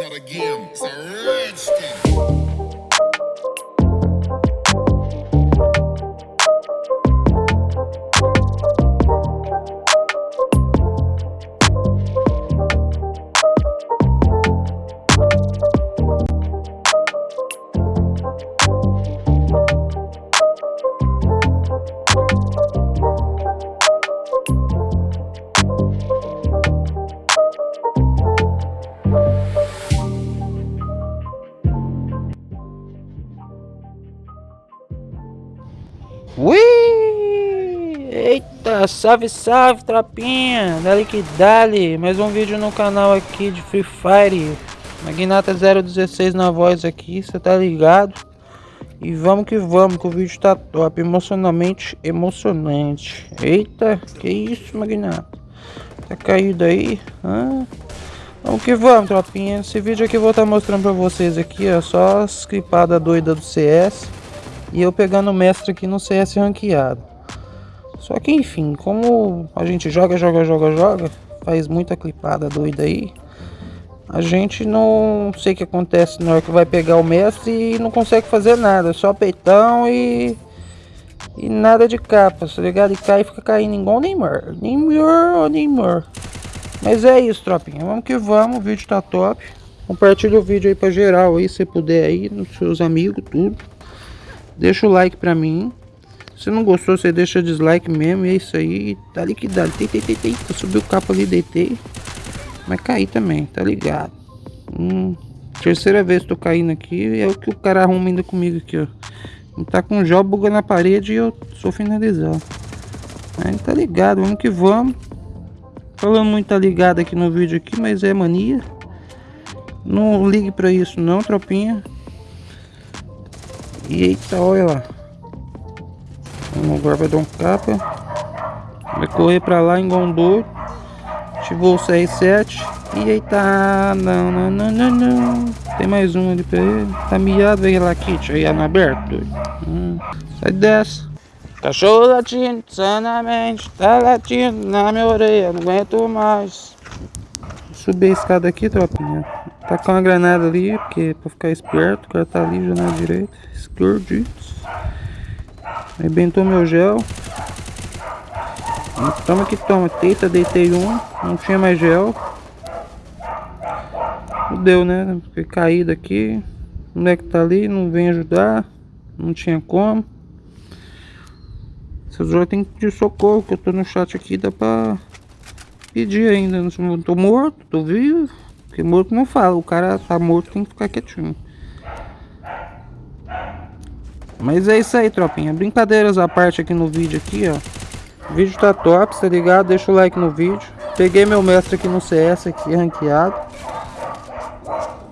not a game, it's a rich thing. Ui! Eita, salve, salve, tropinha! Dali que dali! Mais um vídeo no canal aqui de Free Fire. Magnata 016 na voz aqui, você tá ligado? E vamos que vamos, que o vídeo tá top, emocionalmente emocionante. Eita, que isso, Magnata? Tá caído aí? Hã? Vamos que vamos, tropinha. Esse vídeo aqui eu vou estar mostrando pra vocês aqui, ó, só as clipadas doidas do CS. E eu pegando o mestre aqui no CS ranqueado. Só que enfim, como a gente joga, joga, joga, joga, faz muita clipada doida aí. A gente não sei o que acontece na hora que vai pegar o mestre e não consegue fazer nada. Só peitão e... E nada de capa, tá ligado? E cai e fica caindo igual o Neymar. Neymar, Neymar. Mas é isso, tropinha. Vamos que vamos, o vídeo tá top. Compartilha o vídeo aí pra geral aí, se puder aí, nos seus amigos, tudo. Deixa o like pra mim. Se não gostou, você deixa dislike mesmo. E é isso aí. Tá liquidado. Deitei, deitei, deitei. Subiu o capa ali, deitei. Mas caí também, tá ligado? Hum, terceira vez que tô caindo aqui. É o que o cara arruma ainda comigo aqui, ó. Tá com job bugando na parede e eu sou finalizado. Mas tá ligado, vamos que vamos. Falando muito tá ligado aqui no vídeo aqui, mas é mania. Não ligue pra isso não, tropinha. Eita, olha lá. Agora vai dar um capa. Vai correr pra lá doido. Ativou o CR7. E eita, não, não, não, não, não. Tem mais um ali pra ele. Tá miado aí lá, Kit. Aí, no aberto. Hum. Sai dessa. Cachorro latindo sanamente. Tá latindo na minha orelha. Não aguento mais. Subir a escada aqui, tropinha. Tá com uma granada ali, porque pra ficar esperto, o cara tá ali, janela direita, escondidos. Arrebentou meu gel. Toma que toma, teita, deitei um, não tinha mais gel. Deu, né? Fiquei caído aqui. O moleque tá ali, não vem ajudar. Não tinha como. Essas horas tem que pedir socorro, que eu tô no chat aqui, dá pra pedir ainda. Não tô morto, tô vivo. Porque morto não fala, o cara tá morto tem que ficar quietinho. Mas é isso aí, tropinha. Brincadeiras à parte aqui no vídeo aqui, ó. O vídeo tá top, tá ligado? Deixa o like no vídeo. Peguei meu mestre aqui no CS aqui, ranqueado.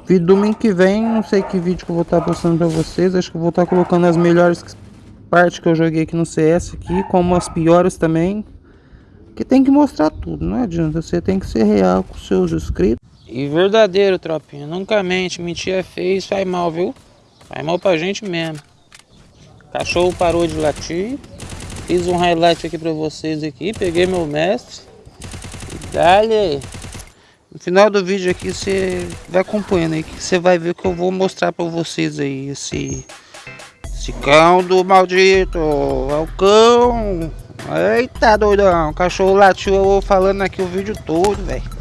Vídeo domingo que vem, não sei que vídeo que eu vou estar tá postando pra vocês. Acho que eu vou estar tá colocando as melhores partes que eu joguei aqui no CS aqui, como as piores também. Que tem que mostrar tudo, não adianta. Você tem que ser real com seus inscritos. E verdadeiro, tropinha. Nunca mente. Mentir é feio e faz mal, viu? Faz mal pra gente mesmo. Cachorro parou de latir. Fiz um highlight aqui pra vocês aqui. Peguei meu mestre. E dale. No final do vídeo aqui você vai acompanhando aí. Que você vai ver que eu vou mostrar pra vocês aí. Esse, esse cão do maldito. É o cão. Eita doidão. Cachorro latiu eu vou falando aqui o vídeo todo, velho.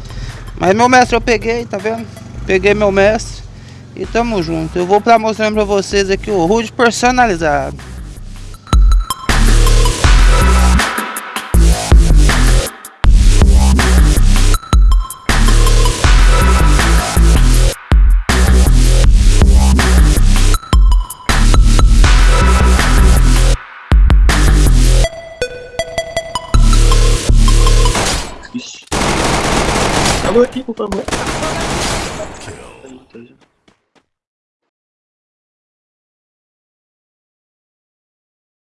Mas meu mestre eu peguei, tá vendo? Peguei meu mestre e tamo junto. Eu vou pra mostrando pra vocês aqui o Rude personalizado. Acabou aqui, por favor.